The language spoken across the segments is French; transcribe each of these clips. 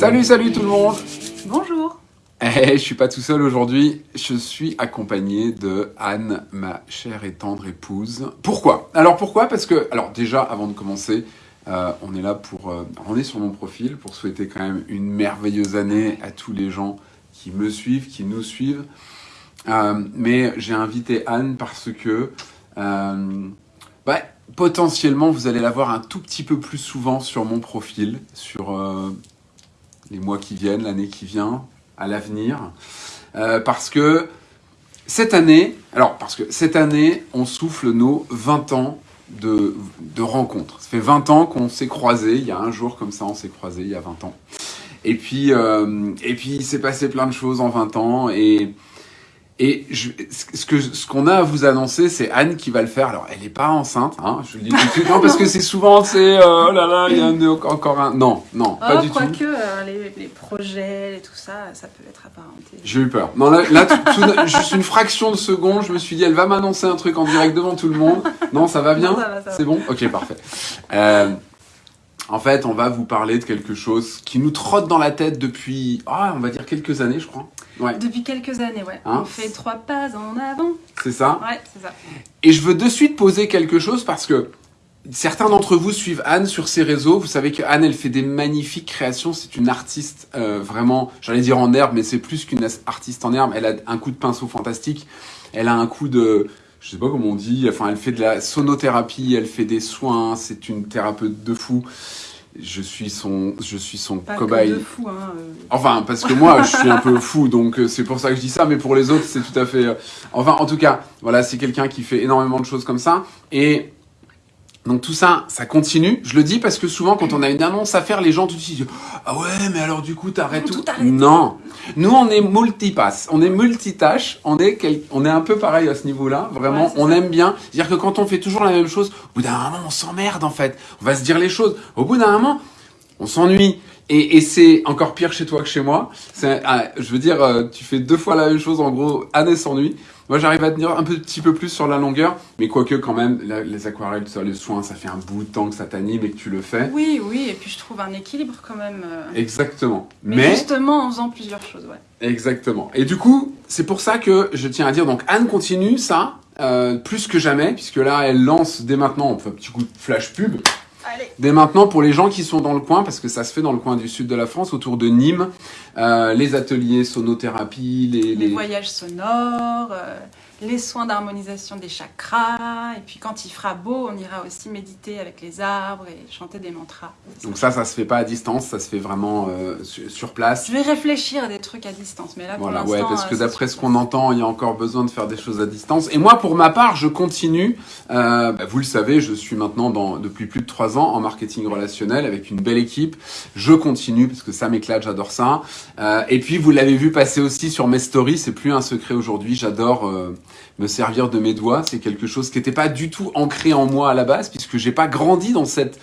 Salut, salut tout le monde. Bonjour. Eh, je suis pas tout seul aujourd'hui, je suis accompagné de Anne, ma chère et tendre épouse. Pourquoi? Alors pourquoi? Parce que, alors déjà, avant de commencer, euh, on est là pour, euh, on est sur mon profil pour souhaiter quand même une merveilleuse année à tous les gens qui me suivent, qui nous suivent. Euh, mais j'ai invité Anne parce que bah, potentiellement vous allez la voir un tout petit peu plus souvent sur mon profil, sur les mois qui viennent, l'année qui vient, à l'avenir. Euh, parce que cette année, alors parce que cette année, on souffle nos 20 ans de, de rencontres. Ça fait 20 ans qu'on s'est croisés, il y a un jour comme ça, on s'est croisés, il y a 20 ans. Et puis, euh, et puis il s'est passé plein de choses en 20 ans et et je, ce que ce qu'on a à vous annoncer, c'est Anne qui va le faire. Alors, elle n'est pas enceinte, hein, je le dis tout de suite. Non, parce que c'est souvent, c'est euh, oh là là, il y a un, encore un. Non, non, oh, pas du quoi tout. que euh, les, les projets et tout ça, ça peut être apparenté. J'ai eu peur. Non, là, là tout- tout- juste une fraction de seconde, je me suis dit, elle va m'annoncer un truc en direct devant tout le monde. Non, ça va bien. C'est bon? Ok, parfait. Euh, en fait, on va vous parler de quelque chose qui nous trotte dans la tête depuis, ah, on va dire quelques années, je crois. Ouais, Depuis quelques années, ouais. Hein on fait trois pas en avant. c'est ça. Ouais, c'est ça. Et je veux de suite poser quelque chose parce que certains d'entre vous suivent Anne sur ses réseaux. Vous savez que Anne, elle fait des magnifiques créations. C'est une artiste euh, vraiment, j'allais dire en herbe, mais c'est plus qu'une artiste en herbe. Elle a un coup de pinceau fantastique. Elle a un coup de, je sais pas comment on dit. Enfin, elle fait de la sonothérapie. Elle fait des soins. C'est une thérapeute de fou. Je suis son, je suis son Pas cobaye. que de fou, hein. euh. Enfin, parce que moi, je suis un peu fou, donc euh, c'est pour ça que je dis ça, mais pour les autres, c'est tout à fait... euh, Enfin, en tout cas, voilà, c'est quelqu'un qui fait énormément de choses comme ça, et donc tout ça, ça continue. Je le dis parce que souvent, quand on a une annonce à faire, les gens tout de suite disent « Ah ouais, mais alors du coup, t'arrêtes Tout. Non Nous, on est multipass, on est multitâche, on est, quel- on est un peu pareil à ce niveau-là, vraiment, Ouais, on ça. aime bien. C'est-à-dire que quand on fait toujours la même chose, au bout d'un moment, on s'emmerde en fait. On va se dire les choses. Au bout d'un moment, on s'ennuie. Et, et c'est encore pire chez toi que chez moi. Ah, je veux dire, euh, tu fais deux fois la même chose, en gros, Anne s'ennuie. Moi, j'arrive à tenir un petit peu plus sur la longueur, mais quoique quand même, la- les aquarelles, ça, les soins, ça fait un bout de temps que ça t'anime et que tu le fais. Oui, oui, et puis je trouve un équilibre quand même. euh. Exactement. Mais, Mais, justement en faisant plusieurs choses, ouais. exactement. Et du coup, c'est pour ça que je tiens à dire, donc Anne continue ça, euh, plus que jamais, puisque là, elle lance dès maintenant, on fait un petit coup de flash pub, Allez. Dès maintenant, pour les gens qui sont dans le coin, parce que ça se fait dans le coin du sud de la France, autour de Nîmes, euh, les ateliers sonothérapie, les, Les les- voyages sonores, euh, les soins d'harmonisation des chakras, et puis quand il fera beau, on ira aussi méditer avec les arbres et chanter des mantras. Donc ça, ça se fait pas à distance, ça se fait vraiment euh, sur, place. Je vais réfléchir à des trucs à distance, mais là pour Voilà, l'instant... ouais, parce que euh, d'après ce qu'on entend, il y a encore besoin de faire des choses à distance. Et moi, pour ma part, je continue. Euh, bah, vous le savez, je suis maintenant dans, depuis plus de trois ans en marketing relationnel avec une belle équipe. Je continue parce que ça m'éclate, j'adore ça. Euh, et puis, vous l'avez vu passer aussi sur mes stories, c'est plus un secret aujourd'hui. J'adore euh, me servir de mes doigts. C'est quelque chose qui n'était pas du tout ancré en moi à la base, puisque j'ai pas grandi dans cette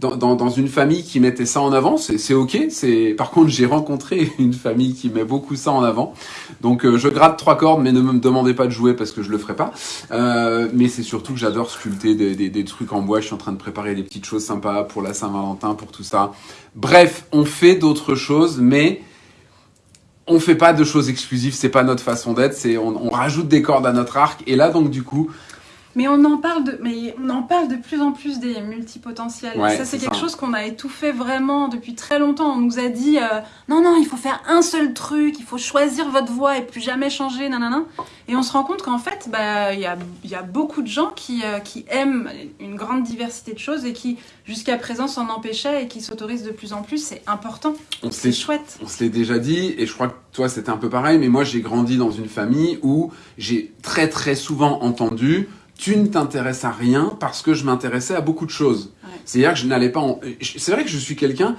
dans, dans, une famille qui mettait ça en avant, c'est c'est ok. C'est par contre j'ai rencontré une famille qui met beaucoup ça en avant. Donc euh, je gratte trois cordes, mais ne me demandez pas de jouer parce que je le ferai pas. Euh, mais c'est surtout que j'adore sculpter des, des, des trucs en bois. Je suis en train de préparer des petites choses sympas pour la Saint-Valentin, pour tout ça. Bref, on fait d'autres choses, mais on fait pas de choses exclusives. C'est pas notre façon d'être. C'est on, on rajoute des cordes à notre arc. Et là donc du coup, Mais on en parle de, mais on en parle de plus en plus des multipotentiels. Ouais, ça, c'est quelque ça. chose qu'on a étouffé vraiment depuis très longtemps. On nous a dit, euh, non, non, il faut faire un seul truc, il faut choisir votre voie et plus jamais changer, nanana. Et on se rend compte qu'en fait, bah, il y a, y a beaucoup de gens qui, euh, qui aiment une grande diversité de choses et qui, jusqu'à présent, s'en empêchaient et qui s'autorisent de plus en plus. C'est important. C'est chouette. On se l'est déjà dit, et je crois que toi c'était un peu pareil, mais moi j'ai grandi dans une famille où j'ai très très souvent entendu tu ne t'intéresses à rien parce que je m'intéressais à beaucoup de choses. Ouais. C'est-à-dire que je n'allais pas en... C'est vrai que je suis quelqu'un,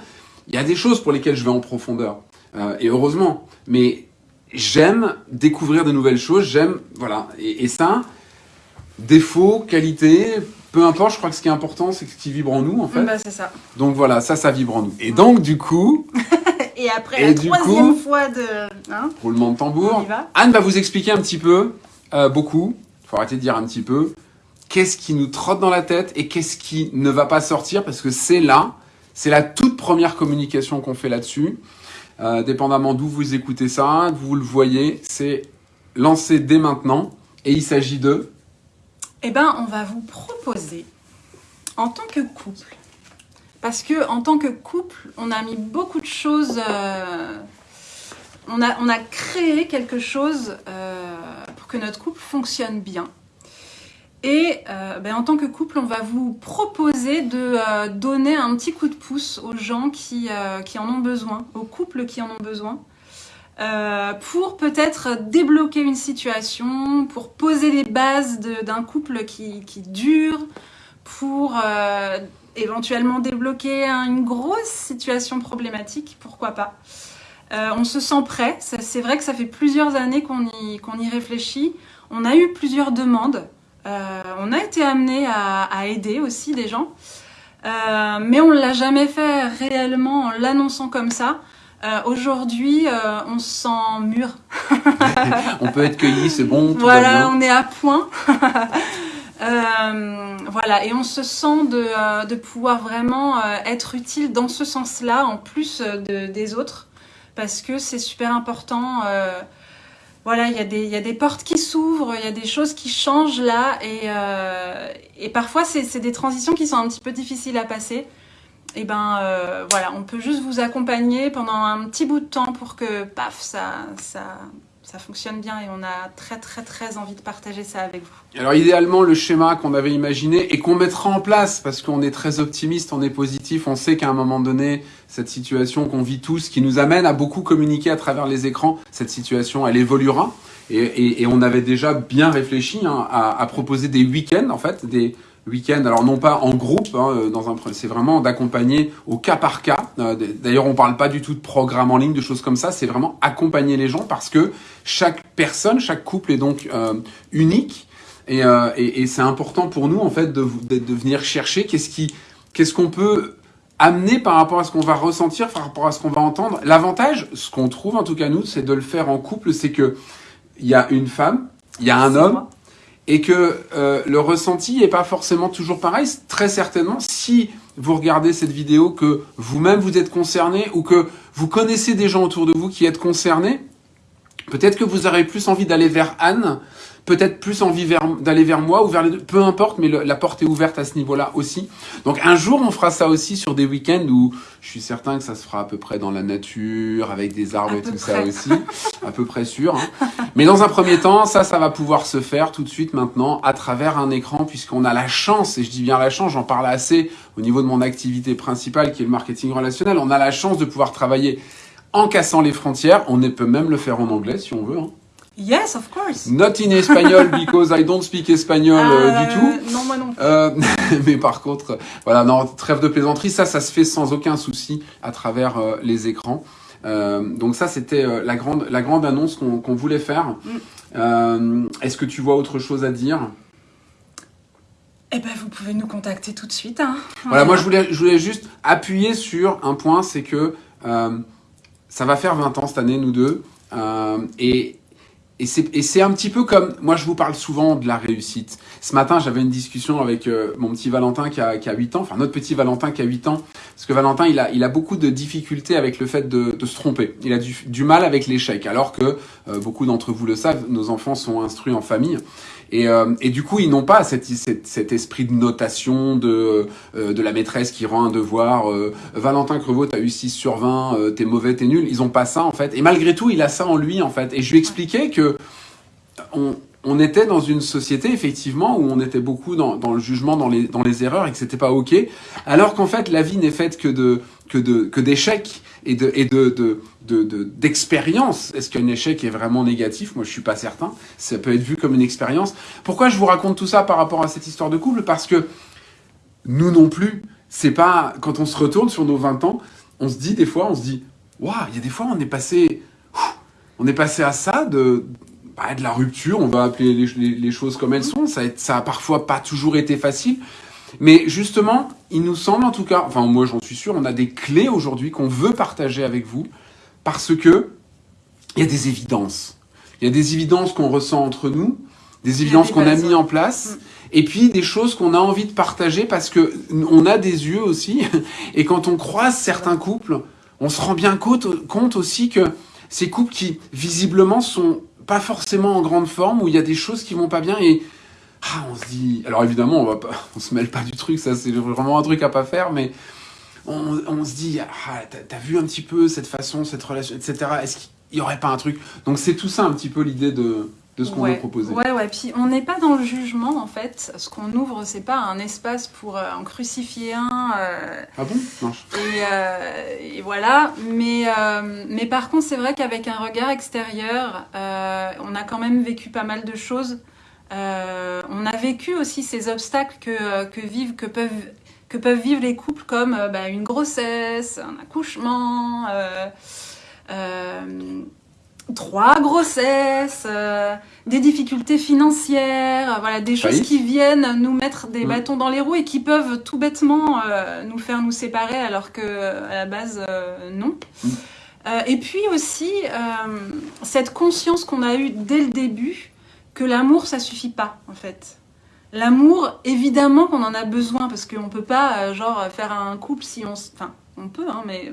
il y a des choses pour lesquelles je vais en profondeur, euh, et heureusement, mais j'aime découvrir de nouvelles choses, j'aime... Voilà, et, et ça, défaut, qualité, peu importe, je crois que ce qui est important c'est ce qui vibre en nous en fait. Bah, c'est ça. Donc voilà, ça, ça vibre en nous. Et donc du coup, Et après Et la troisième coup- fois de. Hein, roulement de tambour. Anne va vous expliquer un petit peu, euh, beaucoup, faut arrêter de dire un petit peu, qu'est-ce qui nous trotte dans la tête et qu'est-ce qui ne va pas sortir parce que c'est là, c'est la toute première communication qu'on fait là-dessus. euh, dépendamment d'où vous écoutez ça, vous le voyez, c'est lancé dès maintenant. Et il s'agit de Eh ben, on va vous proposer, en tant que couple, parce que en tant que couple, on a mis beaucoup de choses... euh, on, a, on a créé quelque chose euh, notre couple fonctionne bien. Et euh, ben, en tant que couple, on va vous proposer de euh, donner un petit coup de pouce aux gens qui, euh, qui en ont besoin, aux couples qui en ont besoin, pour peut-être débloquer une situation, pour poser les bases d'un couple qui, qui dure, pour éventuellement débloquer un- une grosse situation problématique, pourquoi pas. Euh, on se sent prêt, c'est vrai que ça fait plusieurs années qu'on y, réfléchit. On a eu plusieurs demandes. Euh, on a été amené à, à aider aussi des gens, Euh, mais on ne l'a jamais fait réellement en l'annonçant comme ça. Aujourd'hui, on se sent mûr. On peut être cueilli, c'est bon, tout va Voilà, bien. on est à point. Euh, voilà, et on se sent de, de pouvoir vraiment être utile dans ce sens-là, en plus de- des autres, parce que c'est super important. euh, voilà, il y, a des- portes qui s'ouvrent, il y a des choses qui changent là, et, euh, parfois c'est c'est des transitions qui sont un petit peu difficiles à passer. Et ben euh, voilà, on peut juste vous accompagner pendant un petit bout de temps pour que, paf, ça, ça, ça fonctionne bien et on a très très très envie de partager ça avec vous. Alors idéalement, le schéma qu'on avait imaginé et qu'on mettra en place, parce qu'on est très optimiste, on est positif, on sait qu'à un moment donné, cette situation qu'on vit tous, qui nous amène à beaucoup communiquer à travers les écrans, cette situation, elle évoluera. Et, on avait déjà bien réfléchi hein, à, à proposer des week-ends, en fait, des week-ends, alors non pas en groupe, hein, euh, dans un, c'est vraiment d'accompagner au cas par cas. Euh, D'ailleurs, on parle pas du tout de programme en ligne, de choses comme ça, c'est vraiment accompagner les gens parce que chaque personne, chaque couple est donc euh, unique. Et, euh, et, et c'est important pour nous en fait de, de, de venir chercher qu'est-ce qui, qu'est-ce qu'on peut amener par rapport à ce qu'on va ressentir, par rapport à ce qu'on va entendre. L'avantage, ce qu'on trouve en tout cas nous, c'est de le faire en couple, c'est que il y a une femme, il y a un homme. Et que euh, le ressenti est pas forcément toujours pareil. Très certainement, si vous regardez cette vidéo, que vous-même vous êtes concerné ou que vous connaissez des gens autour de vous qui êtes concernés, peut-être que vous aurez plus envie d'aller vers Anne, peut-être plus envie d'aller vers moi ou vers les deux, peu importe, mais le- la porte est ouverte à ce niveau-là aussi. Donc un jour, on fera ça aussi sur des week-ends où je suis certain que ça se fera à peu près dans la nature, avec des arbres À et tout ça aussi, à peu près sûr. hein. Mais dans un premier temps, ça, ça va pouvoir se faire tout de suite maintenant à travers un écran, puisqu'on a la chance, et je dis bien la chance, j'en parle assez au niveau de mon activité principale qui est le marketing relationnel, on a la chance de pouvoir travailler en cassant les frontières. On peut même le faire en anglais si on veut. hein. Yes, of course. Not in espagnol because I don't speak espagnol euh, Euh, du tout. Non, moi non. plus. Euh, mais par contre, voilà, non, trêve de plaisanterie, ça, ça se fait sans aucun souci à travers euh, les écrans. Euh, donc ça, c'était euh, la grande, la grande annonce qu'on voulait faire. Mm. Euh, Est-ce que tu vois autre chose à dire? Eh ben, vous pouvez nous contacter tout de suite. hein. Voilà, moi je voulais, je voulais juste appuyer sur un point, c'est que ça va faire 20 ans cette année, nous deux. Et et c'est un petit peu comme, moi je vous parle souvent de la réussite. Ce matin j'avais une discussion avec euh, mon petit Valentin qui a, qui a 8 ans, enfin notre petit Valentin qui a 8 ans, parce que Valentin il a, il a beaucoup de difficultés avec le fait de, de se tromper. Il a du, du mal avec l'échec, alors que euh, beaucoup d'entre vous le savent, nos enfants sont instruits en famille. Et, euh, et du coup, ils n'ont pas cette, cette- cet esprit de notation de, euh, de la maîtresse qui rend un devoir. euh, Valentin Crevaux, t'as eu 6 sur 20, euh, t'es mauvais, t'es nul. Ils ont pas ça, en fait. Et malgré tout, il a ça en lui, en fait. Et je lui expliquais que on, était dans une société, effectivement, où on était beaucoup dans, le jugement, dans les, erreurs, et que c'était pas OK. Alors qu'en fait, la vie n'est faite que de d'échecs et de. Est-ce qu'un échec est vraiment négatif? Moi, je suis pas certain. Ça peut être vu comme une expérience. Pourquoi je vous raconte tout ça par rapport à cette histoire de couple? Parce que nous non plus, c'est pas quand on se retourne sur nos 20 ans, on se dit des fois, on se dit, waouh, il y a des fois on est passé, on est passé à ça de bah, de la rupture, on va appeler les, les- les choses comme elles sont. Ça a, ça a parfois pas toujours été facile, mais justement, il nous semble en tout cas, enfin moi j'en suis sûr, on a des clés aujourd'hui qu'on veut partager avec vous parce que il y a des évidences. Il y a des évidences qu'on ressent entre nous, des évidences qu'on a mis en place, Mm. et puis des choses qu'on a envie de partager parce que on a des yeux aussi, et quand on croise certains couples, on se rend bien compte, compte aussi que ces couples qui visiblement sont pas forcément en grande forme, où il y a des choses qui vont pas bien et ah, on se dit, alors évidemment on va pas, on se mêle pas du truc, ça c'est vraiment un truc à pas faire, mais on, on se dit, ah, t'as as vu un petit peu cette façon, cette relation, etc. Est-ce qu'il y aurait pas un truc? Donc c'est tout ça un petit peu l'idée de, de ce qu'on ouais. veut proposer. Ouais, ouais. Puis on n'est pas dans le jugement en fait. Ce qu'on ouvre, c'est pas un espace pour euh, en crucifier un. euh, Ah bon? Non. et, euh, et voilà. Mais, euh, mais par contre, c'est vrai qu'avec un regard extérieur, euh, on a quand même vécu pas mal de choses. Euh, on a vécu aussi ces obstacles que, que vivent, que peuvent que peuvent vivre les couples comme euh, bah, une grossesse, un accouchement, euh, euh, trois grossesses, euh, des difficultés financières, euh, voilà, des choses qui viennent nous mettre des Mm. bâtons dans les roues et qui peuvent tout bêtement euh, nous faire nous séparer alors que à la base euh, non. Mm. Et puis aussi cette conscience qu'on a eue dès le début que l'amour ça suffit pas en fait. L'amour, évidemment qu'on en a besoin parce qu'on peut pas genre faire un couple si on, enfin on peut hein, mais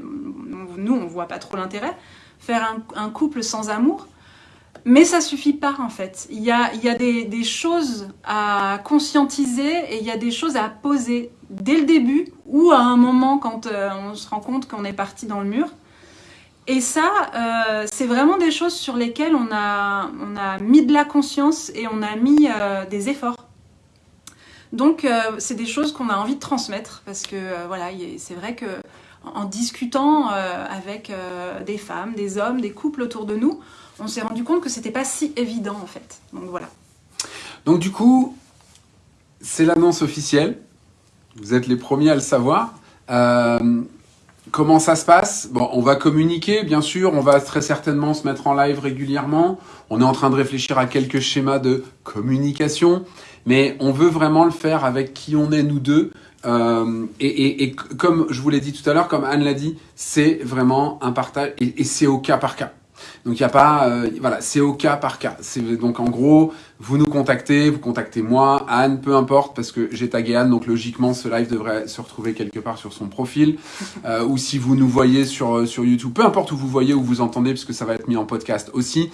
nous on voit pas trop l'intérêt faire un, couple sans amour. Mais ça suffit pas en fait. Il y a, des, choses à conscientiser et il y a des choses à poser dès le début ou à un moment quand euh, on se rend compte qu'on est parti dans le mur. Et ça, euh, c'est vraiment des choses sur lesquelles on a, mis de la conscience et on a mis euh, des efforts. Donc, c'est des choses qu'on a envie de transmettre parce que voilà, c'est vrai que en discutant euh, avec euh, des femmes, des hommes, des couples autour de nous, on s'est rendu compte que c'était pas si évident en fait. Donc voilà. Donc du coup, c'est l'annonce officielle. Vous êtes les premiers à le savoir. Euh, comment ça se passe? On va communiquer, bien sûr. On va très certainement se mettre en live régulièrement. On est en train de réfléchir à quelques schémas de communication, mais on veut vraiment le faire avec qui on est nous deux. Euh, et, et- et comme je vous l'ai dit tout à l'heure, comme Anne l'a dit, c'est vraiment un partage et, et c'est au cas par cas. Donc il n'y a pas, euh, voilà, c'est au cas par cas. Donc en gros, vous nous contactez, vous contactez moi, Anne, peu importe, parce que j'ai tagué Anne, donc logiquement ce live devrait se retrouver quelque part sur son profil, Euh, ou si vous nous voyez sur euh, sur YouTube, peu importe où vous voyez ou vous entendez, puisque ça va être mis en podcast aussi,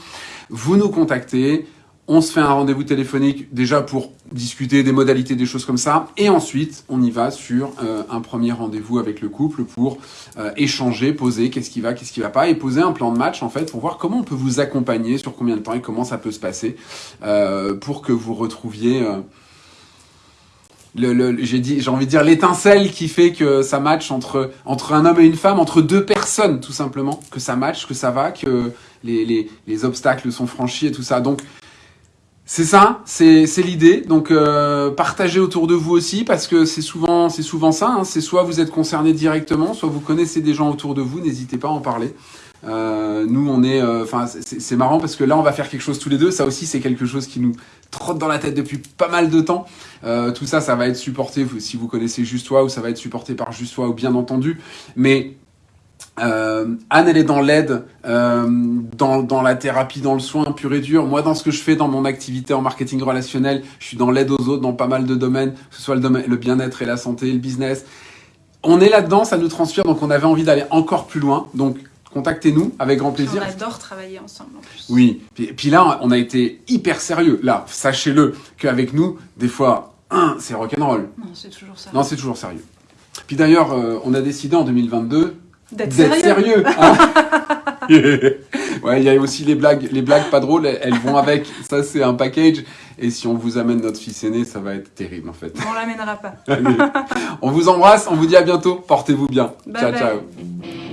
vous nous contactez. On se fait un rendez-vous téléphonique déjà pour discuter des modalités, des choses comme ça. Et ensuite, on y va sur euh, un premier rendez-vous avec le couple pour euh, échanger, poser qu'est-ce qui va, qu'est-ce qui va pas, et poser un plan de match en fait pour voir comment on peut vous accompagner, sur combien de temps et comment ça peut se passer euh, pour que vous retrouviez. le, le- j'ai dit, j'ai envie de dire l'étincelle qui fait que ça match entre entre un homme et une femme, entre deux personnes tout simplement, que ça match, que ça va, que les, les, les obstacles sont franchis et tout ça. Donc c'est ça, c'est l'idée. Donc euh, partagez autour de vous aussi parce que c'est souvent c'est souvent ça. hein. C'est soit vous êtes concerné directement, soit vous connaissez des gens autour de vous. N'hésitez pas à en parler. Euh, nous on est, euh, enfin c'est marrant parce que là on va faire quelque chose tous les deux. Ça aussi c'est quelque chose qui nous trotte dans la tête depuis pas mal de temps. Euh, tout ça, ça va être supporté si vous connaissez Juste Toi ou ça va être supporté par Juste Toi ou bien entendu. Mais euh, Anne, elle est dans l'aide, euh, dans, dans la thérapie, dans le soin pur et dur. Moi, dans ce que je fais dans mon activité en marketing relationnel, je suis dans l'aide aux autres dans pas mal de domaines, que ce soit le, domaine, le bien-être et la santé, le business. On est là-dedans, ça nous transpire, donc on avait envie d'aller encore plus loin. Donc, contactez-nous avec grand plaisir. On adore travailler ensemble en plus. Oui, puis, puis là, on a été hyper sérieux. Là, sachez-le, qu'avec nous, des fois, un, c'est rock'n'roll. Non, c'est toujours ça. Non, c'est toujours sérieux. Puis d'ailleurs, euh, on a décidé en 2022 D'être sérieux. sérieux. hein. ouais, il y a aussi les blagues, les blagues pas drôles, elles elles vont avec. Ça, c'est un package. Et si on vous amène notre fils aîné, ça va être terrible en fait. On l'amènera pas. Allez. on vous embrasse, on vous dit à bientôt. Portez-vous bien. Bye ciao, bye. ciao.